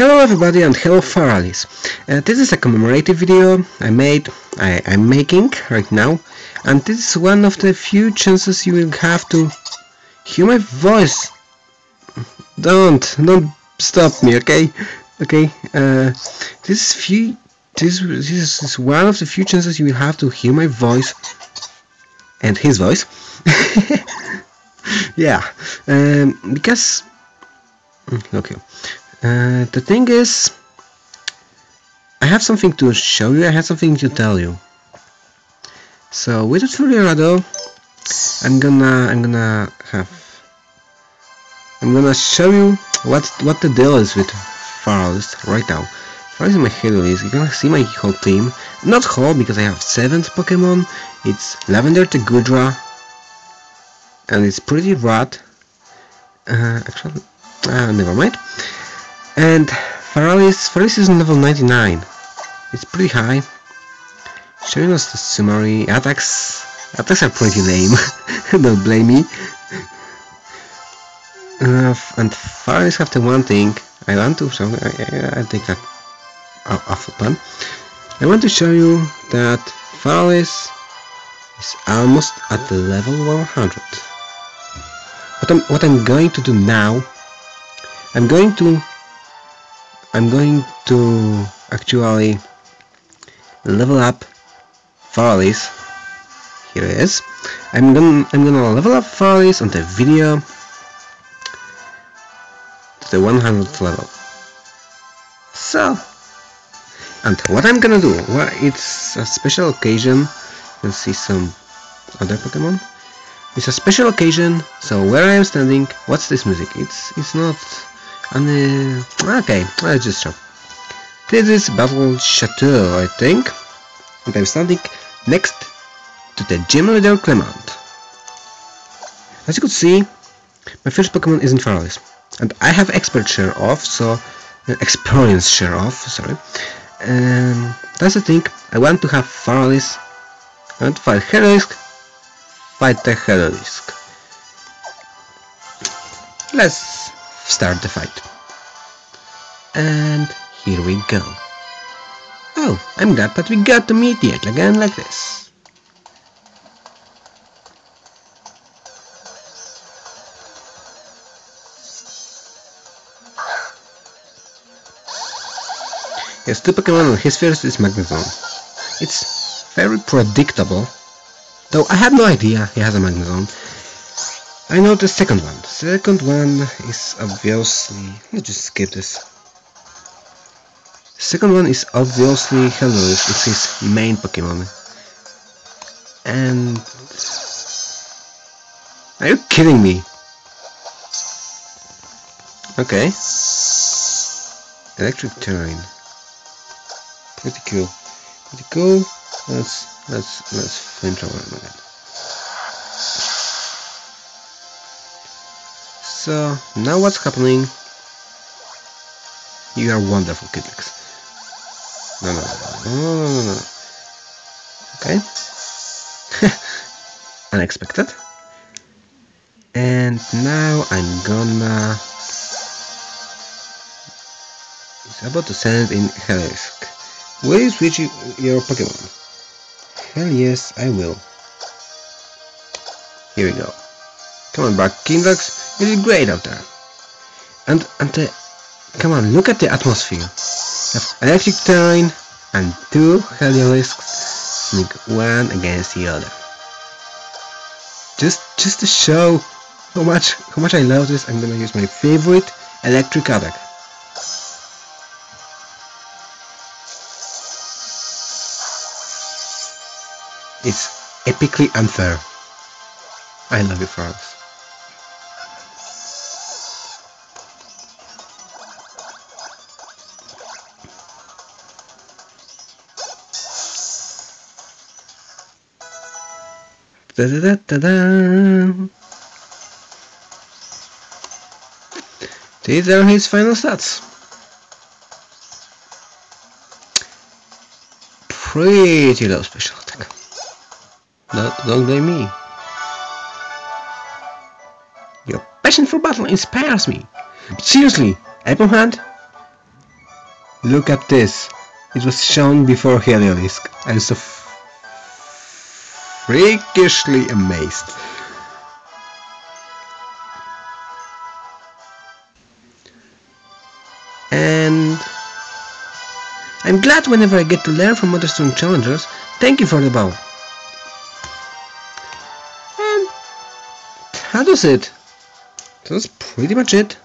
Hello everybody and hello Faralis. Uh, this is a commemorative video I made, I, I'm making right now and this is one of the few chances you will have to hear my voice. Don't, don't stop me, okay? Okay, uh, this is few, this, this is one of the few chances you will have to hear my voice and his voice. yeah, um, because okay uh, the thing is, I have something to show you, I have something to tell you. So without further ado, I'm gonna I'm gonna have I'm gonna show you what what the deal is with Forest right now. Forest is my hero list. You're gonna see my whole team. Not whole because I have seventh Pokemon. It's Lavender to Gudra, and it's pretty rad. Uh, actually, uh, never mind. And Faralis, Faralis is level 99. It's pretty high. Showing us the summary. Attacks attacks are pretty lame. Don't blame me. Uh, and Faralis have the one thing I want to show. I, I, take that off the plan. I want to show you that Faralis is almost at the level 100. What I'm, what I'm going to do now, I'm going to I'm going to actually level up Farley's. Here it is. I'm gonna I'm gonna level up Farley's on the video to the 100th level. So, and what I'm gonna do? Well, it's a special occasion. You'll see some other Pokemon. It's a special occasion. So where I am standing, what's this music? It's it's not and uh, okay, let's just show. This is Battle Chateau, I think. And I'm standing next to the gym leader Clemont. As you could see, my first Pokemon isn't Faralis. And I have expert share off, so uh, experience share off, sorry. Um, that's the thing, I want to have Faralis and fight Heliolisk, fight the Heliolisk. Let's start the fight. And here we go. Oh, I'm glad that we got to meet yet again like this. Has two Pokemon and his first is Magnezone. It's very predictable, though I had no idea he has a Magnezone. I know the second one. The second one is obviously... Let's just skip this. Second one is obviously Helios. It's his main Pokemon. And... Are you kidding me? Okay. Electric terrain. Pretty cool. Pretty cool. Let's let's let's flamethrower again. So now what's happening? You are wonderful, Kidlex. No, no, no, no, no, no, no. Okay. Unexpected. And now I'm gonna... It's about to send in Heliolisk. Will you switch your Pokemon? Hell yes, I will. Here we go. Come on, back, Kingdox. You did great out there. And and the, come on, look at the atmosphere. Electric terrain and two Heliolisks sneak one against the other. Just just to show how much how much I love this, I'm gonna use my favorite electric attack. It's epically unfair. I love you, France. Da da da da da. These are his final stats. Pretty low special attack. No, don't blame me. Your passion for battle inspires me. But seriously, Apple Hand, Look at this. It was shown before Heliolisk. I'm so freakishly amazed. And I'm glad whenever I get to learn from other strong challengers. Thank you for the bow. And that was it. That's pretty much it.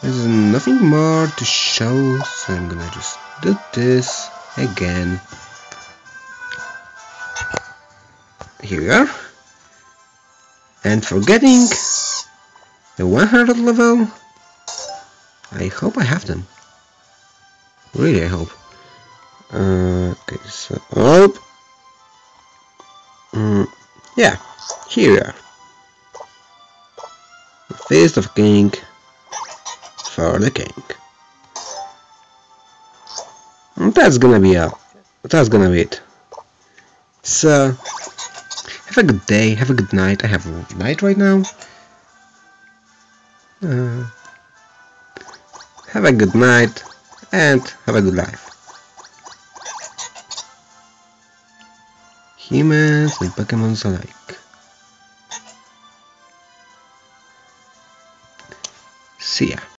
There's nothing more to show, so I'm gonna just do this again. Here. And for getting the 100 level, I hope I have them. Really, I hope. Uh, okay, so up. Mm, yeah, here we are. The Fist of King for the King. And that's gonna be a. That's gonna be it. So, have a good day, have a good night. I have a night right now. Uh, have a good night and have a good life. Humans and Pokemons alike. See ya.